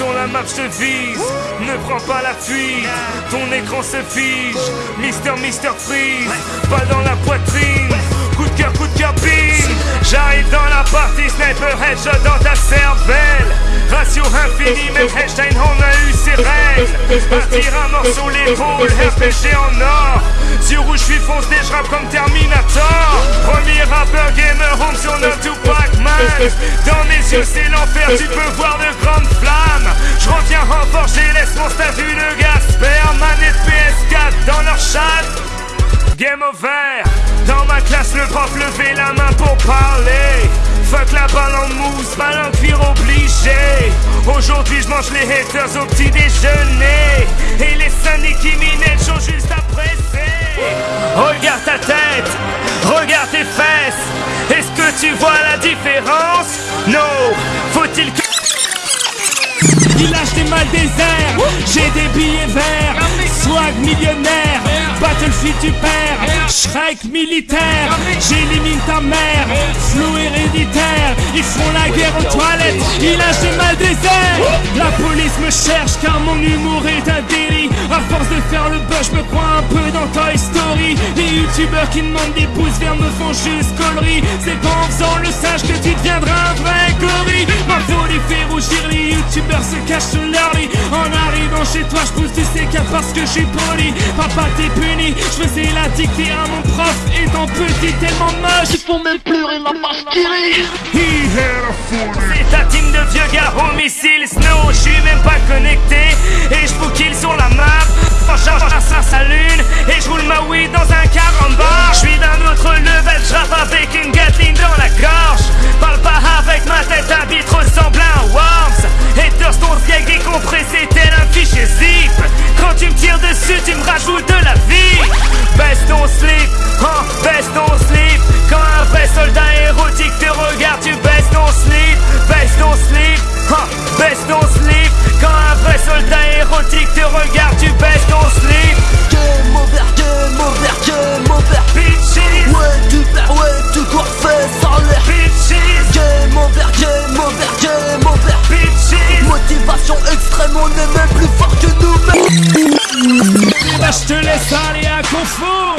Sur la map, je te vise. Ne prends pas la fuite. Ton écran se fige. Mister, Mister Freeze. Pas dans la poitrine. Coup de cœur, coup de cœur, bing. J'arrive dans la partie, sniper headshot dans ta cervelle. Ratio infini, même Einstein, on a eu ses règles. Un tir à mort sur l'épaule, RPG en or. Sur rouge, je suis foncé, je rappe comme Terminator. Premier rappeur gamer home sur notre Tupac Man. Dans mes yeux, c'est l'enfer, tu peux voir de grandes Game over. Dans ma classe, le prof levait la main pour parler. Fuck la balle en mousse, balle en cuir obligé. Aujourd'hui, je mange les haters au petit déjeuner. Et les Sunny qui minettent sont juste après Regarde ta tête, regarde tes fesses. Est-ce que tu vois la différence? Non, faut-il que. Il lâche des mal déserts, j'ai des billets verts, swag millionnaire, Battlefield tu perds, Shrek militaire, j'élimine ta mère, flou héréditaire, ils font la guerre aux toilettes, il lâche des mal déserts, la police me cherche car mon humour est un délit, à force de faire le buzz je me crois un peu dans Toy Story, les youtubeurs qui demandent des pouces verts me font juste conneries, c'est pas en faisant le sage que tu deviendras un vrai gorille, ma folie fait rougir les youtubeurs se cachent sous leur lit, en arrivant chez toi je pousse du CK parce que je suis poli, papa t'es puni, je faisais la dictée à mon prof. Étant petit tellement moche, ils font même pleurer ma rit. C'est ta team de vieux gars homicile Snow, je suis même pas de la vie. Baisse ton slip, oh, baisse ton slip. Quand un vrai soldat érotique te regarde, tu baisses ton slip Baisse ton slip, oh, baisse ton slip. Quand un vrai soldat érotique te regarde, tu baisses ton slip. Game over, game over, game over Bitches, Ouais tu perds, ouais tu cours, fais sans l'air bitches, Game over, game over, game over bitches. Motivation extrême, on est Là je te laisse aller à confort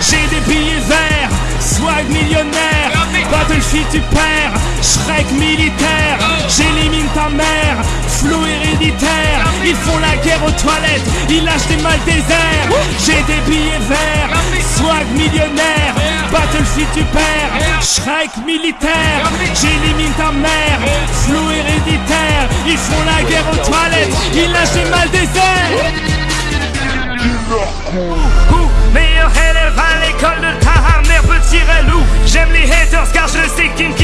J'ai des billets verts, swag millionnaire. Battlefield tu perds, Shrek militaire. J'élimine ta mère, flou héréditaire. Ils font la guerre aux toilettes, ils lâchent des mal déserts J'ai des billets verts, swag millionnaire. Battlefield tu perds, Shrek militaire. J'élimine ta mère, flou héréditaire. Ils font la guerre aux toilettes, ils lâchent des mal déserts meilleur élève à l'école de Tahar, mère petit relou J'aime les haters car je sais qu'ils me